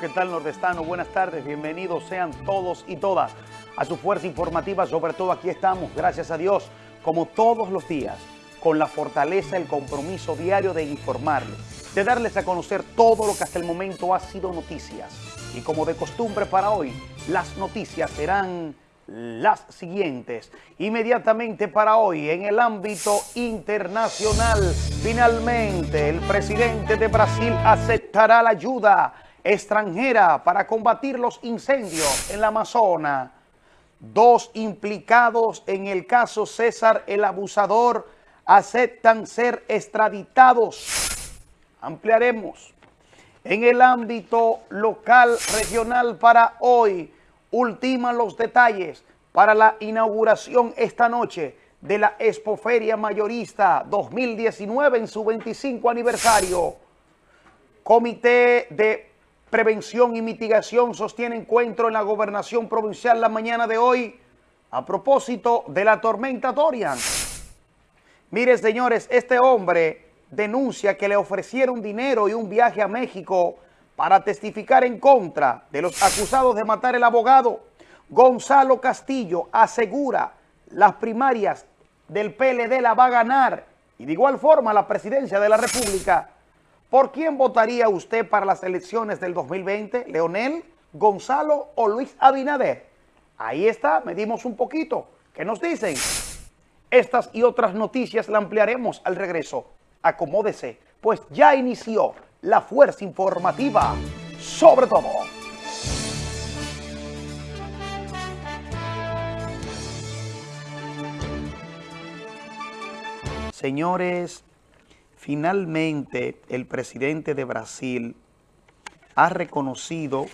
¿qué tal nordestano? Buenas tardes, bienvenidos sean todos y todas a su fuerza informativa. Sobre todo aquí estamos, gracias a Dios, como todos los días, con la fortaleza, el compromiso diario de informarles, de darles a conocer todo lo que hasta el momento ha sido noticias. Y como de costumbre para hoy, las noticias serán las siguientes. Inmediatamente para hoy, en el ámbito internacional, finalmente el presidente de Brasil aceptará la ayuda extranjera para combatir los incendios en la Amazonas. Dos implicados en el caso César el Abusador aceptan ser extraditados. Ampliaremos. En el ámbito local, regional para hoy, ultiman los detalles para la inauguración esta noche de la Expoferia Mayorista 2019 en su 25 aniversario. Comité de Prevención y Mitigación sostiene encuentro en la Gobernación Provincial la mañana de hoy a propósito de la tormenta Dorian. Mire, señores, este hombre denuncia que le ofrecieron dinero y un viaje a México para testificar en contra de los acusados de matar el abogado. Gonzalo Castillo asegura las primarias del PLD la va a ganar y de igual forma la presidencia de la República. ¿Por quién votaría usted para las elecciones del 2020? ¿Leonel, Gonzalo o Luis Abinader? Ahí está, medimos un poquito. ¿Qué nos dicen? Estas y otras noticias la ampliaremos al regreso. Acomódese, pues ya inició la fuerza informativa sobre todo. Señores, finalmente el presidente de Brasil ha reconocido,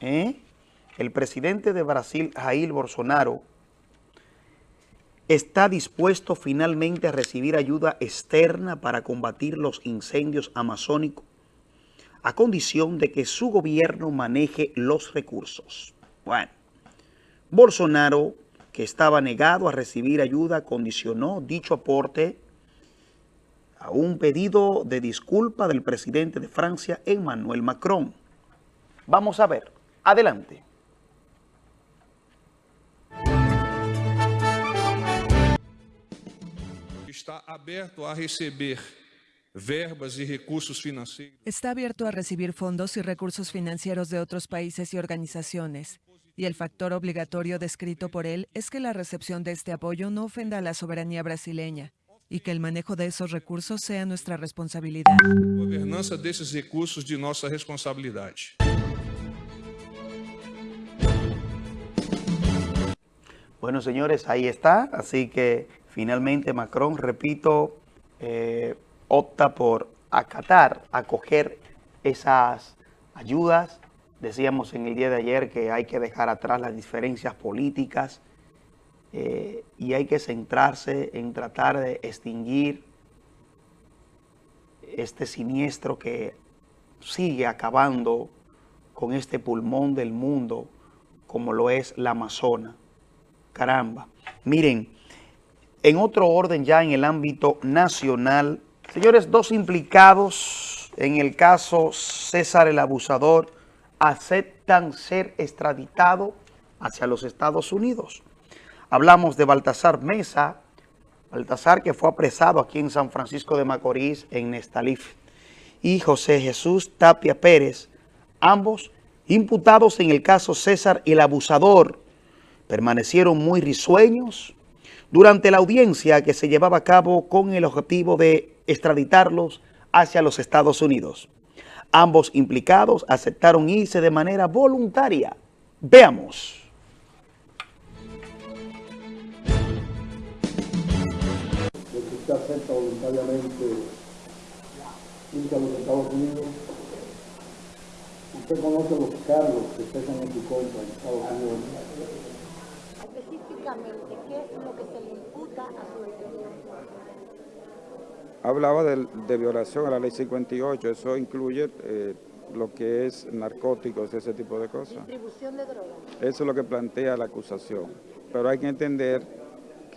¿eh? el presidente de Brasil, Jair Bolsonaro, está dispuesto finalmente a recibir ayuda externa para combatir los incendios amazónicos a condición de que su gobierno maneje los recursos. Bueno, Bolsonaro, que estaba negado a recibir ayuda, condicionó dicho aporte a un pedido de disculpa del presidente de Francia, Emmanuel Macron. Vamos a ver. Adelante. está abierto a receber verbas y recursos financieros. Está abierto a recibir fondos y recursos financieros de otros países y organizaciones. Y el factor obligatorio descrito por él es que la recepción de este apoyo no ofenda a la soberanía brasileña y que el manejo de esos recursos sea nuestra responsabilidad. Gobernança desses recursos de nossa responsabilidade. Bueno, señores, ahí está. Así que finalmente Macron, repito, eh, opta por acatar, acoger esas ayudas. Decíamos en el día de ayer que hay que dejar atrás las diferencias políticas eh, y hay que centrarse en tratar de extinguir este siniestro que sigue acabando con este pulmón del mundo como lo es la Amazona. Caramba. Miren, en otro orden ya en el ámbito nacional, señores, dos implicados en el caso César el Abusador aceptan ser extraditados hacia los Estados Unidos. Hablamos de Baltasar Mesa, Baltasar que fue apresado aquí en San Francisco de Macorís, en Nestalif, y José Jesús Tapia Pérez, ambos imputados en el caso César el Abusador, permanecieron muy risueños, durante la audiencia que se llevaba a cabo con el objetivo de extraditarlos hacia los Estados Unidos. Ambos implicados aceptaron irse de manera voluntaria. Veamos. Usted acepta voluntariamente irse a los Estados Unidos, usted conoce los cargos que pesan en su contra en Estados Unidos. Específicamente, ¿qué es lo que se le imputa a su detenido? Hablaba de, de violación a la ley 58, eso incluye eh, lo que es narcóticos, ese tipo de cosas. Distribución de drogas. Eso es lo que plantea la acusación. Pero hay que entender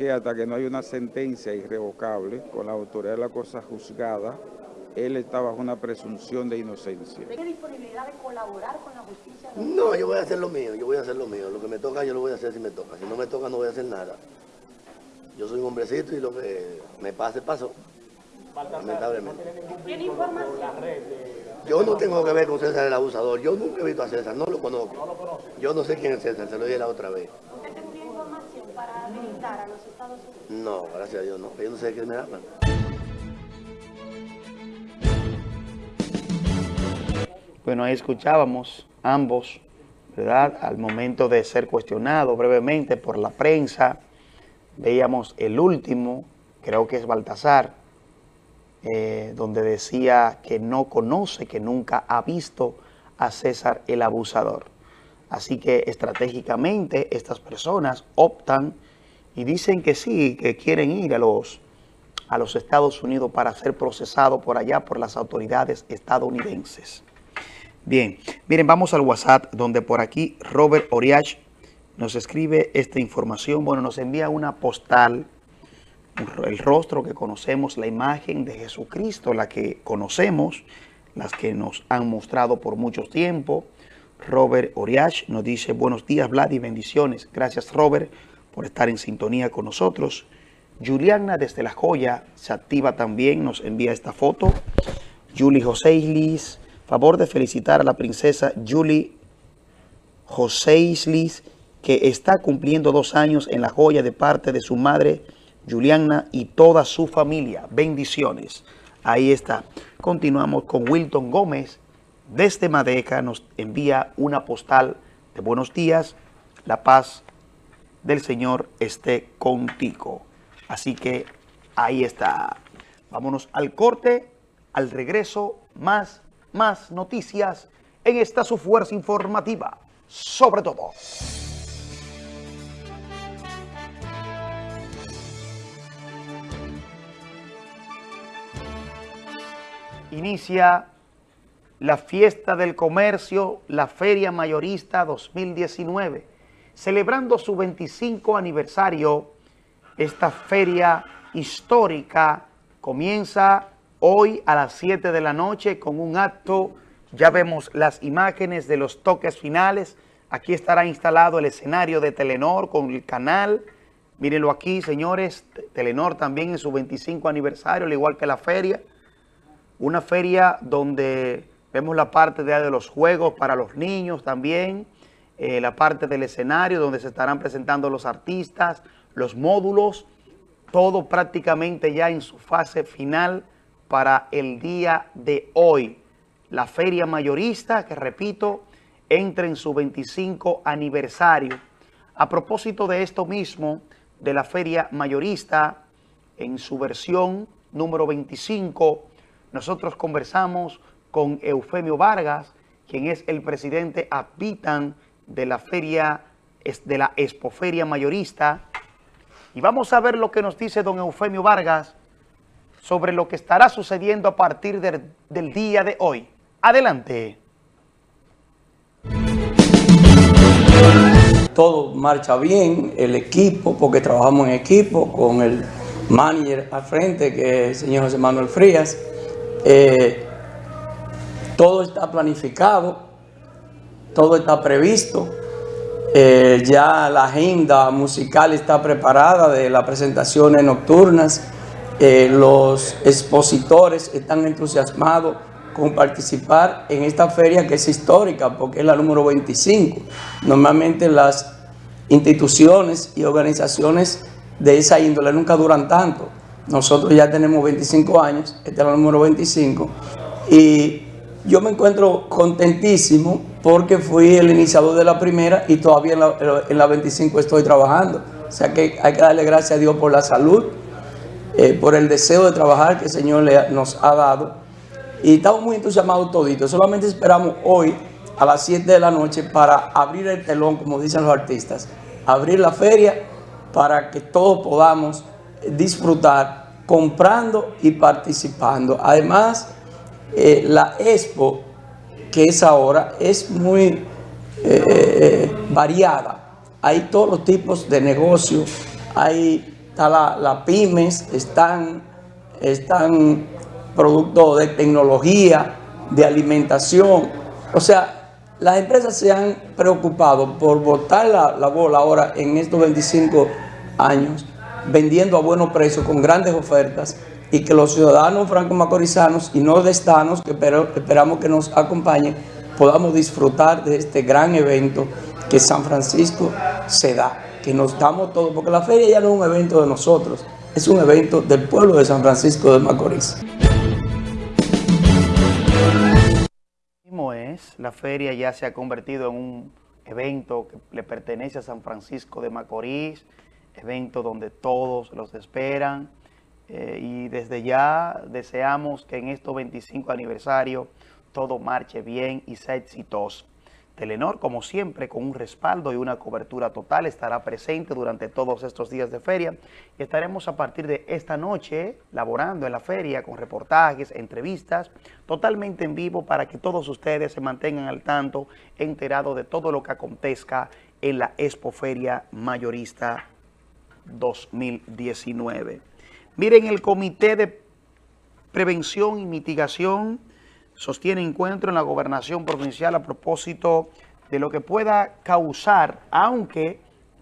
que hasta que no hay una sentencia irrevocable con la autoridad de la cosa juzgada, él está bajo una presunción de inocencia. ¿Tiene disponibilidad de colaborar con la justicia? No, yo voy a hacer lo mío, yo voy a hacer lo mío. Lo que me toca, yo lo voy a hacer si me toca. Si no me toca, no voy a hacer nada. Yo soy un hombrecito y lo que me pase, pasó. Lamentablemente. ¿Tiene información? Yo no tengo que ver con César el abusador. Yo nunca he visto a César, no lo conozco. Yo no sé quién es César, se lo dije la otra vez. ¿Usted tendría información para habilitar a los Estados Unidos? No, gracias a Dios, no. Yo no sé de qué me hablan. Bueno, ahí escuchábamos ambos, ¿verdad? Al momento de ser cuestionado brevemente por la prensa, veíamos el último, creo que es Baltasar, eh, donde decía que no conoce, que nunca ha visto a César el abusador. Así que estratégicamente estas personas optan y dicen que sí, que quieren ir a los, a los Estados Unidos para ser procesado por allá por las autoridades estadounidenses. Bien, miren, vamos al WhatsApp, donde por aquí Robert Oriach nos escribe esta información. Bueno, nos envía una postal, el rostro que conocemos, la imagen de Jesucristo, la que conocemos, las que nos han mostrado por mucho tiempo. Robert Oriach nos dice, buenos días, Vlad, y bendiciones. Gracias, Robert, por estar en sintonía con nosotros. Juliana desde La Joya se activa también, nos envía esta foto. Julie José Islis, favor de felicitar a la princesa Julie José Islis, que está cumpliendo dos años en La Joya de parte de su madre Juliana y toda su familia. Bendiciones. Ahí está. Continuamos con Wilton Gómez. Desde Madeca nos envía una postal de buenos días. La paz del Señor esté contigo. Así que ahí está. Vámonos al corte, al regreso, más más noticias en esta su fuerza informativa, sobre todo. Inicia la fiesta del comercio, la Feria Mayorista 2019, celebrando su 25 aniversario. Esta feria histórica comienza hoy a las 7 de la noche con un acto. Ya vemos las imágenes de los toques finales. Aquí estará instalado el escenario de Telenor con el canal. Mírenlo aquí, señores. Telenor también en su 25 aniversario, al igual que la feria. Una feria donde vemos la parte de, de los juegos para los niños también. Eh, la parte del escenario donde se estarán presentando los artistas, los módulos. Todo prácticamente ya en su fase final para el día de hoy. La feria mayorista, que repito, entra en su 25 aniversario. A propósito de esto mismo, de la feria mayorista, en su versión número 25, nosotros conversamos con Eufemio Vargas, quien es el presidente Apitan de la feria, de la Expoferia Mayorista. Y vamos a ver lo que nos dice don Eufemio Vargas sobre lo que estará sucediendo a partir del, del día de hoy. Adelante. Todo marcha bien, el equipo, porque trabajamos en equipo con el manager al frente, que es el señor José Manuel Frías. Eh, todo está planificado, todo está previsto. Eh, ya la agenda musical está preparada de las presentaciones nocturnas. Eh, los expositores están entusiasmados con participar en esta feria que es histórica porque es la número 25. Normalmente las instituciones y organizaciones de esa índole nunca duran tanto. Nosotros ya tenemos 25 años, esta es la número 25, y yo me encuentro contentísimo porque fui el iniciador de la primera y todavía en la, en la 25 estoy trabajando. O sea que hay que darle gracias a Dios por la salud eh, por el deseo de trabajar que el Señor le, nos ha dado. Y estamos muy entusiasmados toditos. Solamente esperamos hoy a las 7 de la noche para abrir el telón, como dicen los artistas, abrir la feria para que todos podamos disfrutar comprando y participando. Además, eh, la expo que es ahora es muy eh, variada. Hay todos los tipos de negocios, hay está la, pymes, están, están productos de tecnología, de alimentación. O sea, las empresas se han preocupado por botar la, la bola ahora en estos 25 años, vendiendo a buenos precios, con grandes ofertas, y que los ciudadanos franco-macorizanos y nordestanos, que esperamos que nos acompañen, podamos disfrutar de este gran evento que San Francisco se da, que nos damos todo, porque la feria ya no es un evento de nosotros, es un evento del pueblo de San Francisco de Macorís. es, la feria ya se ha convertido en un evento que le pertenece a San Francisco de Macorís, evento donde todos los esperan eh, y desde ya deseamos que en estos 25 aniversario todo marche bien y sea exitoso. Telenor, como siempre, con un respaldo y una cobertura total, estará presente durante todos estos días de feria y estaremos a partir de esta noche laborando en la feria con reportajes, entrevistas, totalmente en vivo para que todos ustedes se mantengan al tanto, enterados de todo lo que acontezca en la Expo Feria Mayorista 2019. Miren, el Comité de Prevención y Mitigación sostiene encuentro en la gobernación provincial a propósito de lo que pueda causar, aunque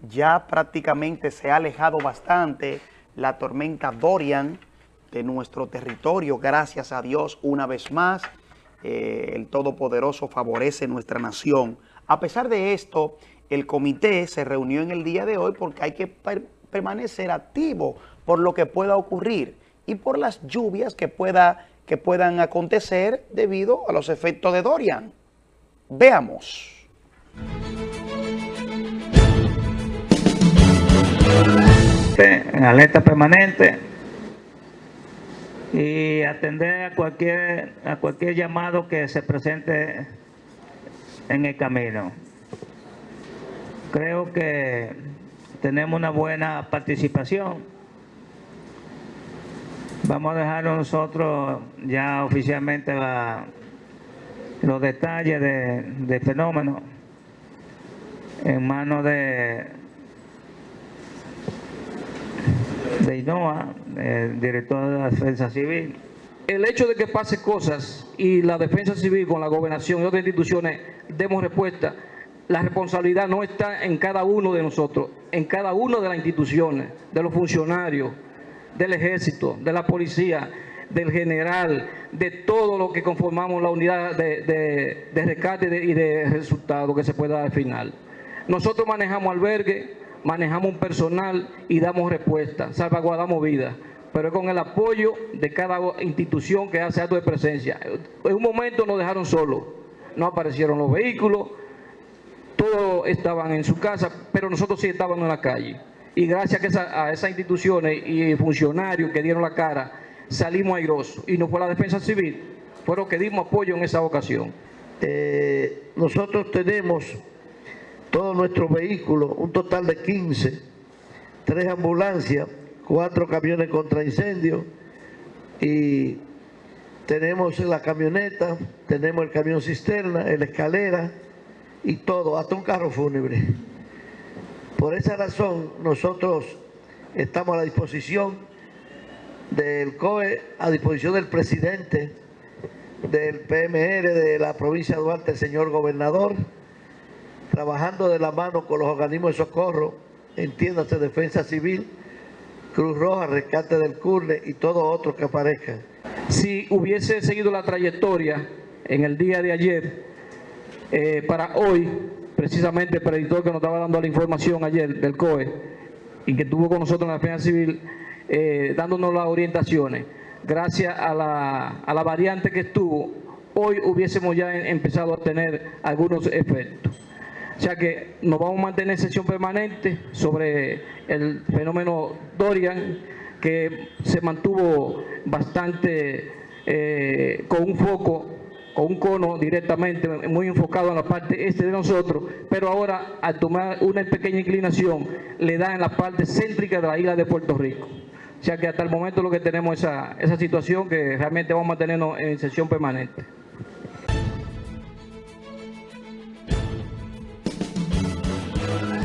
ya prácticamente se ha alejado bastante la tormenta Dorian de nuestro territorio, gracias a Dios una vez más, eh, el Todopoderoso favorece nuestra nación. A pesar de esto, el comité se reunió en el día de hoy porque hay que permanecer activo por lo que pueda ocurrir y por las lluvias que, pueda, que puedan acontecer debido a los efectos de Dorian. Veamos. En alerta permanente y atender a cualquier, a cualquier llamado que se presente en el camino. Creo que tenemos una buena participación. Vamos a dejar nosotros ya oficialmente los detalles del de fenómeno en manos de, de INOA, el director de la Defensa Civil. El hecho de que pase cosas y la Defensa Civil con la Gobernación y otras instituciones demos respuesta, la responsabilidad no está en cada uno de nosotros, en cada una de las instituciones, de los funcionarios, del ejército, de la policía, del general, de todo lo que conformamos la unidad de, rescate y de resultado que se pueda dar al final. Nosotros manejamos albergue, manejamos un personal y damos respuesta, salvaguardamos vidas, pero es con el apoyo de cada institución que hace acto de presencia. En un momento nos dejaron solos, no aparecieron los vehículos, todos estaban en su casa, pero nosotros sí estábamos en la calle. Y gracias a, esas instituciones y funcionarios que dieron la cara, salimos airosos. Y no fue la defensa civil, fueron que dimos apoyo en esa ocasión. Eh, nosotros tenemos todos nuestros vehículos, un total de 15, tres ambulancias, cuatro camiones contra incendio y tenemos la camioneta, tenemos el camión cisterna, la escalera y todo, hasta un carro fúnebre. Por esa razón nosotros estamos a la disposición del COE, a disposición del presidente del PMR de la provincia de Duarte, el señor gobernador, trabajando de la mano con los organismos de socorro, entiéndase Defensa Civil, Cruz Roja, Rescate del Curne y todos otros que aparezcan. Si hubiese seguido la trayectoria en el día de ayer, eh, para hoy, precisamente el predictor que nos estaba dando la información ayer del COE y que estuvo con nosotros en la Defensa Civil, eh, dándonos las orientaciones, gracias a la, a la variante que estuvo, hoy hubiésemos ya empezado a tener algunos efectos. O sea que nos vamos a mantener en sesión permanente sobre el fenómeno Dorian, que se mantuvo bastante eh, con un foco, con un cono directamente, muy enfocado en la parte este de nosotros, pero ahora al tomar una pequeña inclinación, le da en la parte céntrica de la isla de Puerto Rico. O sea que hasta el momento lo que tenemos es esa, situación que realmente vamos a mantenernos en sesión permanente.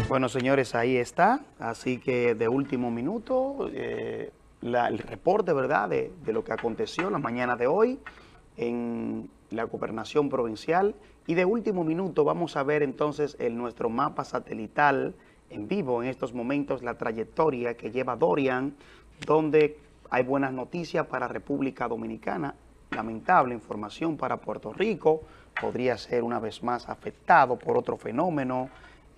Bueno, señores, ahí está. Así que de último minuto, eh, el reporte, ¿verdad?, de, de lo que aconteció la mañana de hoy en la gobernación provincial. Y de último minuto vamos a ver entonces en nuestro mapa satelital en vivo en estos momentos la trayectoria que lleva Dorian, donde hay buenas noticias para República Dominicana, lamentable información para Puerto Rico, podría ser una vez más afectado por otro fenómeno,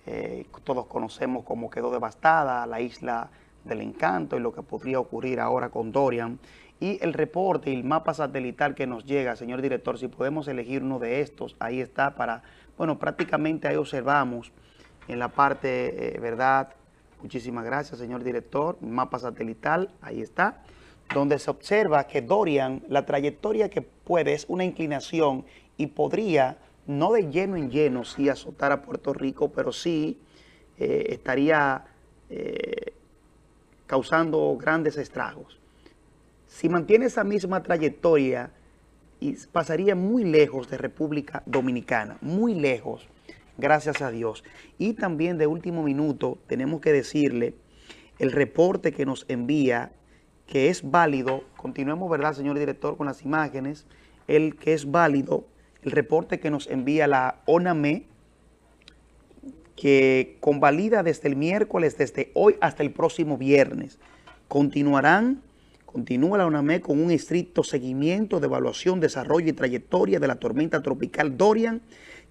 eh, todos conocemos cómo quedó devastada la isla del encanto y lo que podría ocurrir ahora con Dorian, y el reporte y el mapa satelital que nos llega, señor director, si podemos elegir uno de estos, ahí está para, bueno, prácticamente ahí observamos en la parte, eh, ¿verdad? Muchísimas gracias, señor director. Mapa satelital, ahí está, donde se observa que Dorian, la trayectoria que puede es una inclinación y podría, no de lleno en lleno, sí azotar a Puerto Rico, pero sí eh, estaría eh, causando grandes estragos. Si mantiene esa misma trayectoria, y pasaría muy lejos de República Dominicana, muy lejos, gracias a Dios. Y también de último minuto tenemos que decirle el reporte que nos envía, que es válido, continuemos, ¿verdad, señor director, con las imágenes, el que es válido, el reporte que nos envía la ONAME, que convalida desde el miércoles, desde hoy hasta el próximo viernes. Continuarán Continúa la UNAME con un estricto seguimiento de evaluación, desarrollo y trayectoria de la tormenta tropical Dorian,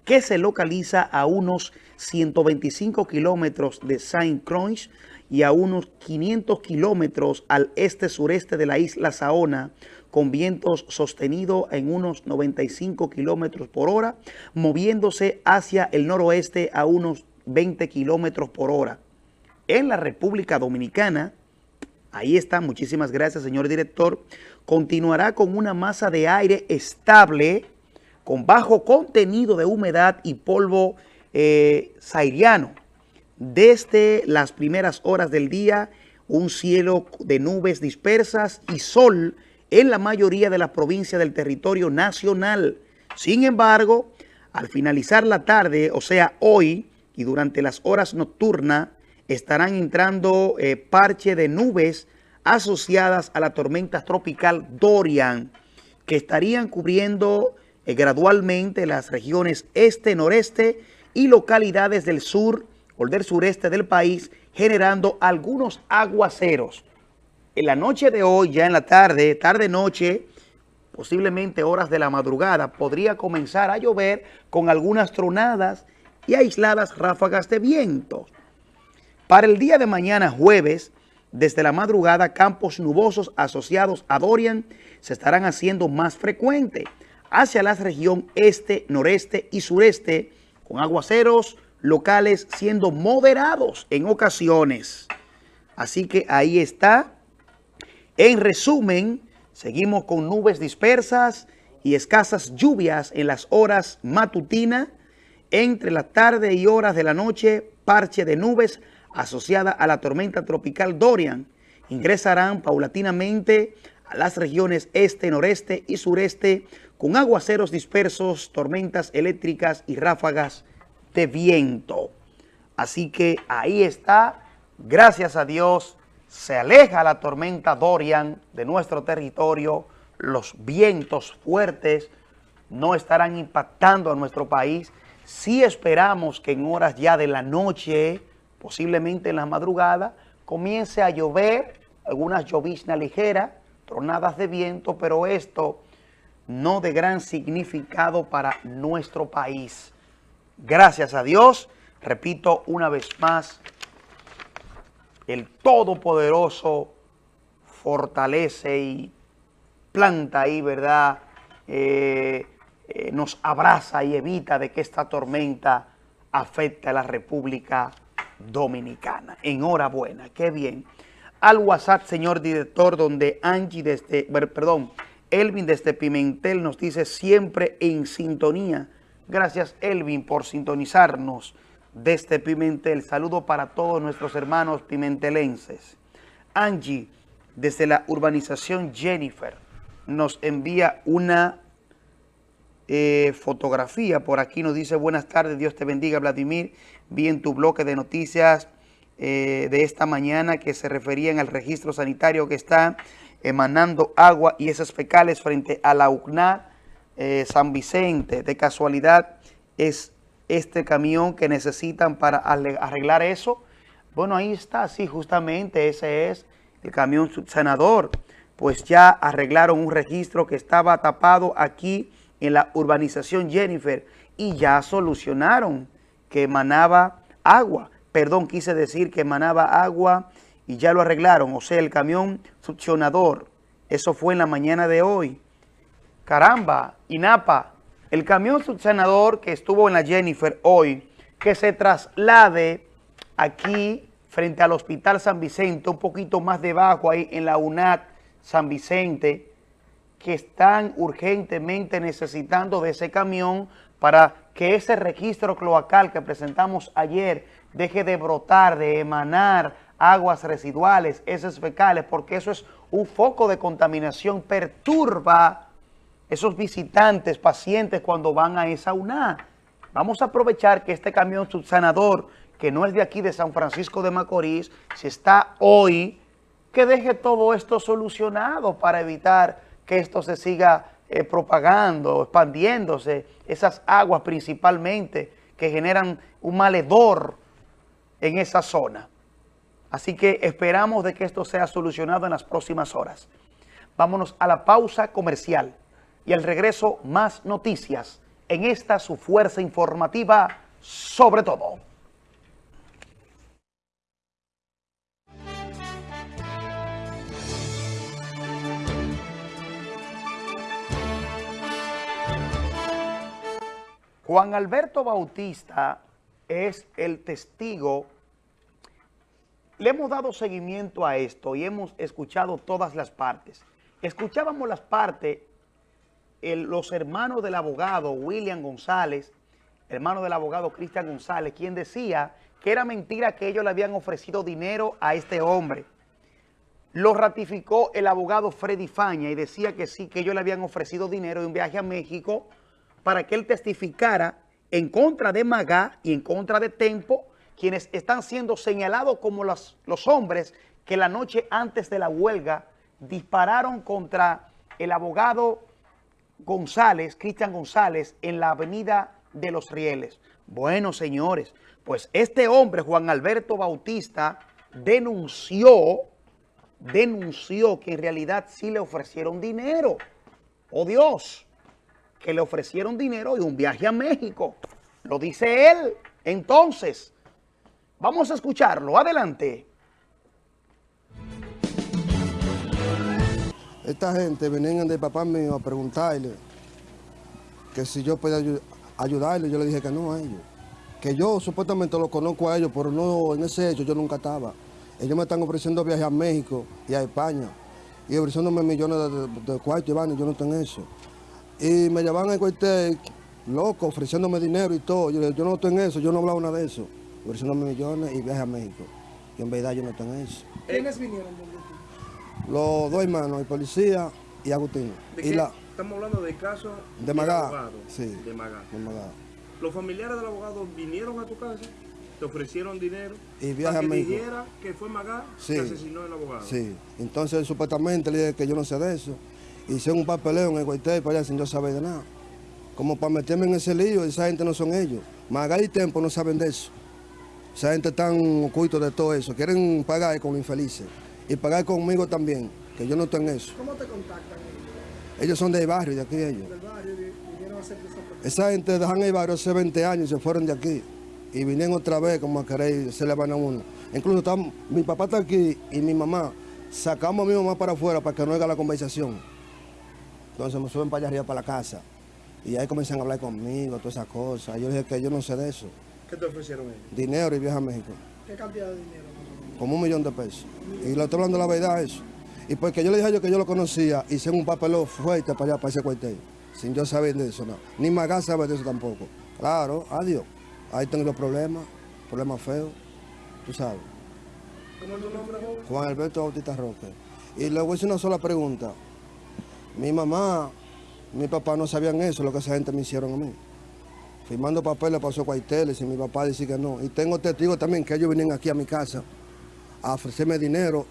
que se localiza a unos 125 kilómetros de Saint Croix y a unos 500 kilómetros al este-sureste de la isla Saona, con vientos sostenidos en unos 95 kilómetros por hora, moviéndose hacia el noroeste a unos 20 kilómetros por hora. En la República Dominicana, Ahí está, muchísimas gracias, señor director. Continuará con una masa de aire estable, con bajo contenido de humedad y polvo eh, sairiano. Desde las primeras horas del día, un cielo de nubes dispersas y sol en la mayoría de las provincias del territorio nacional. Sin embargo, al finalizar la tarde, o sea, hoy y durante las horas nocturnas, estarán entrando eh, parche de nubes asociadas a la tormenta tropical Dorian, que estarían cubriendo eh, gradualmente las regiones este, noreste y localidades del sur o del sureste del país, generando algunos aguaceros. En la noche de hoy, ya en la tarde, tarde-noche, posiblemente horas de la madrugada, podría comenzar a llover con algunas tronadas y aisladas ráfagas de viento. Para el día de mañana, jueves, desde la madrugada, campos nubosos asociados a Dorian se estarán haciendo más frecuentes hacia la región este, noreste y sureste, con aguaceros locales siendo moderados en ocasiones. Así que ahí está. En resumen, seguimos con nubes dispersas y escasas lluvias en las horas matutinas. Entre la tarde y horas de la noche, parche de nubes asociada a la tormenta tropical Dorian ingresarán paulatinamente a las regiones este, noreste y sureste con aguaceros dispersos, tormentas eléctricas y ráfagas de viento. Así que ahí está, gracias a Dios, se aleja la tormenta Dorian de nuestro territorio, los vientos fuertes no estarán impactando a nuestro país. Si esperamos que en horas ya de la noche posiblemente en la madrugada, comience a llover, algunas lloviznas ligeras, tronadas de viento, pero esto no de gran significado para nuestro país. Gracias a Dios, repito una vez más, el Todopoderoso fortalece y planta ahí, ¿verdad?, eh, eh, nos abraza y evita de que esta tormenta afecte a la República Dominicana. Enhorabuena, qué bien. Al WhatsApp, señor director, donde Angie desde, perdón, Elvin desde Pimentel nos dice siempre en sintonía. Gracias, Elvin, por sintonizarnos desde Pimentel. Saludo para todos nuestros hermanos pimentelenses. Angie, desde la urbanización Jennifer, nos envía una eh, fotografía. Por aquí nos dice, buenas tardes, Dios te bendiga, Vladimir. Vi en tu bloque de noticias eh, de esta mañana que se referían al registro sanitario que está emanando agua y esas fecales frente a la UCNA eh, San Vicente. De casualidad es este camión que necesitan para arreglar eso. Bueno, ahí está, sí, justamente ese es el camión senador. Pues ya arreglaron un registro que estaba tapado aquí en la urbanización Jennifer y ya solucionaron que emanaba agua. Perdón, quise decir que emanaba agua y ya lo arreglaron. O sea, el camión succionador. Eso fue en la mañana de hoy. Caramba, INAPA, el camión succionador que estuvo en la Jennifer hoy, que se traslade aquí frente al Hospital San Vicente, un poquito más debajo ahí en la UNAT San Vicente, que están urgentemente necesitando de ese camión para que ese registro cloacal que presentamos ayer deje de brotar, de emanar aguas residuales, heces fecales, porque eso es un foco de contaminación, perturba esos visitantes, pacientes cuando van a esa UNA. Vamos a aprovechar que este camión subsanador, que no es de aquí de San Francisco de Macorís, si está hoy, que deje todo esto solucionado para evitar que esto se siga eh, propagando, expandiéndose, esas aguas principalmente que generan un maledor en esa zona. Así que esperamos de que esto sea solucionado en las próximas horas. Vámonos a la pausa comercial y al regreso más noticias en esta su fuerza informativa sobre todo. Juan Alberto Bautista es el testigo. Le hemos dado seguimiento a esto y hemos escuchado todas las partes. Escuchábamos las partes, los hermanos del abogado William González, hermano del abogado Cristian González, quien decía que era mentira que ellos le habían ofrecido dinero a este hombre. Lo ratificó el abogado Freddy Faña y decía que sí, que ellos le habían ofrecido dinero de un viaje a México para que él testificara en contra de Magá y en contra de Tempo, quienes están siendo señalados como los, los hombres que la noche antes de la huelga dispararon contra el abogado González, Cristian González, en la avenida de los Rieles. Bueno, señores, pues este hombre, Juan Alberto Bautista, denunció, denunció que en realidad sí le ofrecieron dinero. ¡Oh, Dios! Que le ofrecieron dinero y un viaje a México. Lo dice él. Entonces, vamos a escucharlo. Adelante. Esta gente venían de papá mío a preguntarle que si yo podía ayudarle. Yo le dije que no a ellos. Que yo supuestamente lo conozco a ellos, pero no en ese hecho yo nunca estaba. Ellos me están ofreciendo viajes a México y a España. Y ofreciéndome millones de, de, cuartos y van y yo no tengo eso. Y me llevaban al cuartel, loco, ofreciéndome dinero y todo. Yo, yo no estoy en eso, yo no hablaba nada de eso. Ofreciéndome millones y viaje a México. Y en verdad yo no estoy en eso. ¿Quiénes vinieron Los dos hermanos, el policía y Agustín. ¿De y qué? la, Estamos hablando de caso de Magá. abogado. Sí, De Magá. de Magá. Los familiares del abogado vinieron a tu casa, te ofrecieron dinero Y para que México. dijera que fue Magá Sí. que asesinó al abogado. Sí, entonces supuestamente le dije que yo no sé de eso. Hice un papeleo en el cuartel para allá sin yo saber de nada. Como para meterme en ese lío, esa gente no son ellos. Magal y Tempo no saben de eso. Esa gente tan oculto de todo eso. Quieren pagar con los infelices. Y pagar conmigo también, que yo no estoy en eso. ¿Cómo te contactan ellos? Ellos son del barrio, de aquí ellos. Del barrio vi- vinieron a hacer esa gente dejan el barrio hace 20 años y se fueron de aquí. Y vinieron otra vez como a querer se le van a uno. Incluso estamos- mi papá está aquí y mi mamá. Sacamos a mi mamá para afuera para que no oiga la conversación. Entonces me suben para allá arriba para la casa. Y ahí comienzan a hablar conmigo, todas esas cosas. Yo dije que yo no sé de eso. ¿Qué te ofrecieron ellos? Dinero y viaje a México. ¿Qué cantidad de dinero? Como un millón de pesos. Y le estoy hablando la verdad eso. Y porque yo le dije a ellos que yo lo conocía, hice un papeleo fuerte para allá, para ese cuartel. Sin yo saber de eso, no. Ni Magá sabe de eso tampoco. Claro, adiós. Ahí tengo los problemas, problemas feos, tú sabes. ¿Cómo es tu nombre? Juan Alberto Bautista Roque. Y le voy a hacer una sola pregunta. Mi mamá, mi papá no sabían eso, lo que esa gente me hicieron a mí. firmando papeles esos cuarteles y mi papá dice que no. Y tengo testigos también que ellos vienen aquí a mi casa a ofrecerme dinero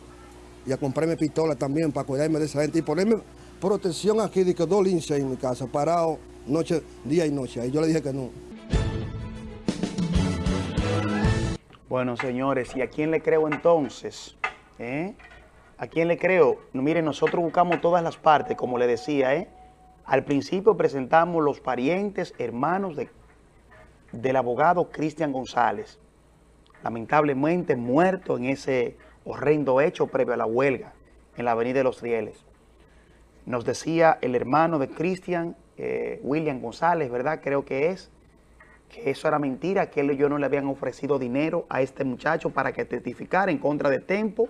y a comprarme pistola también para cuidarme de esa gente y ponerme protección aquí de que dos linces en mi casa, parado noche, día y noche. Y yo le dije que no. Bueno, señores, ¿y a quién le creo entonces? ¿Eh? ¿A quién le creo? Miren, nosotros buscamos todas las partes, como le decía, ¿eh? Al principio presentamos los parientes, hermanos de, del abogado Cristian González, lamentablemente muerto en ese horrendo hecho previo a la huelga en la avenida de los Rieles. Nos decía el hermano de Cristian, eh, William González, ¿verdad? Creo que es, que eso era mentira, que él y yo no le habían ofrecido dinero a este muchacho para que testificara en contra de Tempo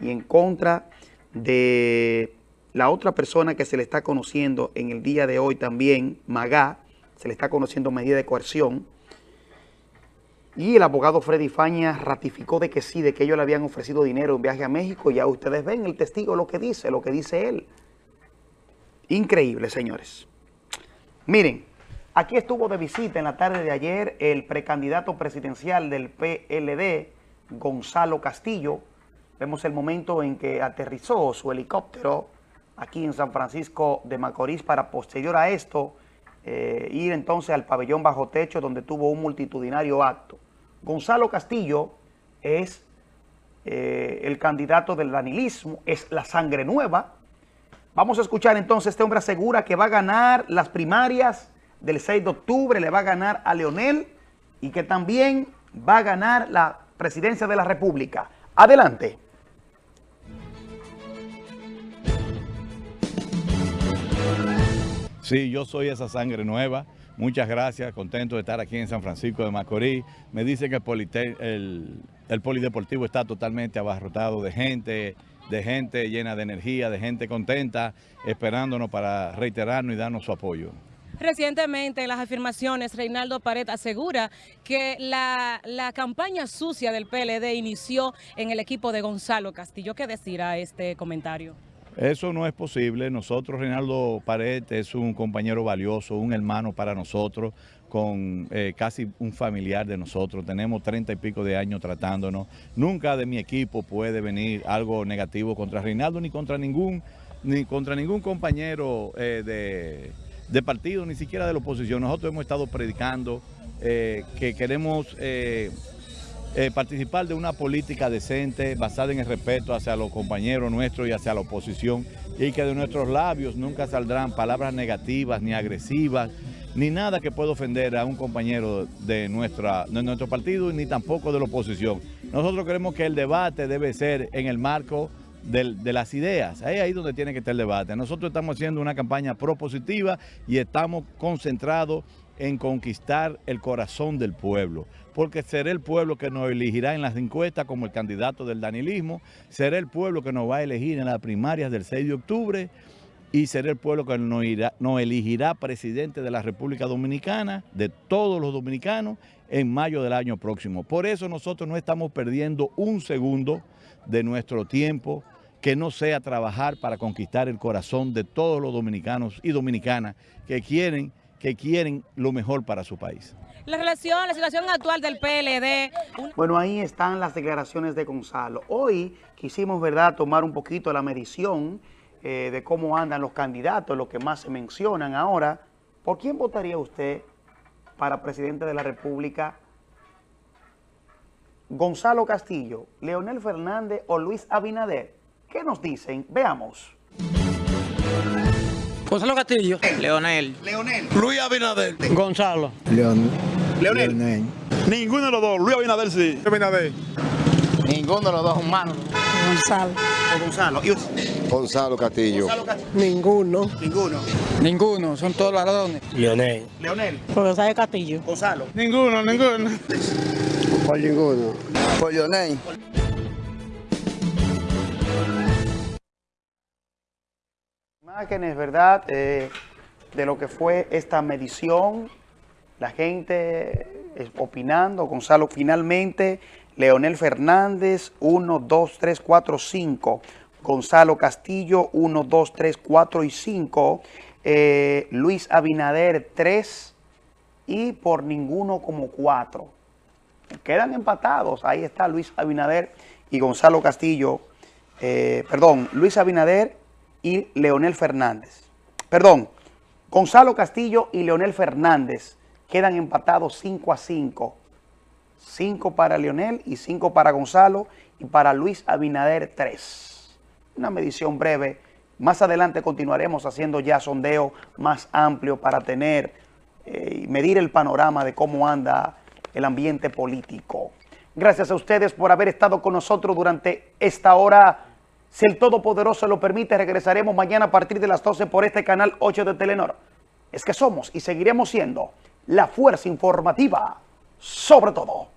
y en contra de la otra persona que se le está conociendo en el día de hoy también, Magá, se le está conociendo medida de coerción. Y el abogado Freddy Faña ratificó de que sí, de que ellos le habían ofrecido dinero en viaje a México. Ya ustedes ven el testigo lo que dice, lo que dice él. Increíble, señores. Miren, aquí estuvo de visita en la tarde de ayer el precandidato presidencial del PLD, Gonzalo Castillo. Vemos el momento en que aterrizó su helicóptero aquí en San Francisco de Macorís para posterior a esto eh, ir entonces al pabellón bajo techo donde tuvo un multitudinario acto. Gonzalo Castillo es eh, el candidato del danilismo, es la sangre nueva. Vamos a escuchar entonces, este hombre asegura que va a ganar las primarias del 6 de octubre, le va a ganar a Leonel y que también va a ganar la presidencia de la República. Adelante. Sí, yo soy esa sangre nueva. Muchas gracias, contento de estar aquí en San Francisco de Macorís. Me dicen que el, polideportivo está totalmente abarrotado de gente, de gente llena de energía, de gente contenta, esperándonos para reiterarnos y darnos su apoyo. Recientemente en las afirmaciones, Reinaldo Pared asegura que la, la, campaña sucia del PLD inició en el equipo de Gonzalo Castillo. ¿Qué decir a este comentario? Eso no es posible. Nosotros, Reinaldo Pared es un compañero valioso, un hermano para nosotros, con eh, casi un familiar de nosotros. Tenemos treinta y pico de años tratándonos. Nunca de mi equipo puede venir algo negativo contra Reinaldo ni contra ningún, ni contra ningún compañero eh, de, de, partido, ni siquiera de la oposición. Nosotros hemos estado predicando eh, que queremos eh, participar de una política decente basada en el respeto hacia los compañeros nuestros y hacia la oposición y que de nuestros labios nunca saldrán palabras negativas ni agresivas ni nada que pueda ofender a un compañero de, nuestra, de nuestro partido ni tampoco de la oposición. Nosotros creemos que el debate debe ser en el marco de, las ideas. Ahí ahí donde tiene que estar el debate. Nosotros estamos haciendo una campaña propositiva y estamos concentrados en conquistar el corazón del pueblo, porque será el pueblo que nos elegirá en las encuestas como el candidato del danilismo, será el pueblo que nos va a elegir en las primarias del 6 de octubre y será el pueblo que nos, nos elegirá presidente de la República Dominicana, de todos los dominicanos, en mayo del año próximo. Por eso nosotros no estamos perdiendo un segundo de nuestro tiempo que no sea trabajar para conquistar el corazón de todos los dominicanos y dominicanas que quieren que quieren lo mejor para su país. La relación, la situación actual del PLD. Bueno, ahí están las declaraciones de Gonzalo. Hoy quisimos, ¿verdad?, tomar un poquito la medición eh, de cómo andan los candidatos, lo que más se mencionan ahora. ¿Por quién votaría usted para presidente de la República? Gonzalo Castillo, Leonel Fernández o Luis Abinader. ¿Qué nos dicen? Veamos. Gonzalo Castillo. Leonel. Leonel. Luis Abinader. Gonzalo. Leonel. Leonel. Ninguno de los dos. Luis Abinader sí. Abinader. Ninguno de los dos humanos. Gonzalo. Gonzalo. Gonzalo Castillo. Gonzalo Castillo. Ninguno. Ninguno. Ninguno. Son todos ladrones. Leonel. Leonel. Gonzalo Castillo. Gonzalo. Ninguno, ninguno. Por ninguno. Por Leonel. Imágenes, ¿verdad? Eh, de lo que fue esta medición, la gente eh, opinando, Gonzalo, finalmente, Leonel Fernández, 1, 2, 3, 4, 5, Gonzalo Castillo, 1, 2, 3, 4 y 5, eh, Luis Abinader, 3, y por ninguno como cuatro. Quedan empatados. Ahí está Luis Abinader y Gonzalo Castillo. eh, perdón, Luis Abinader y Leonel Fernández. Perdón, Gonzalo Castillo y Leonel Fernández quedan empatados 5 a 5. 5 para Leonel y 5 para Gonzalo y para Luis Abinader 3. Una medición breve. Más adelante continuaremos haciendo ya sondeo más amplio para tener eh, y medir el panorama de cómo anda el ambiente político. Gracias a ustedes por haber estado con nosotros durante esta hora. Si el Todopoderoso lo permite, regresaremos mañana a partir de las 12 por este canal 8 de Telenor. Es que somos y seguiremos siendo la fuerza informativa sobre todo.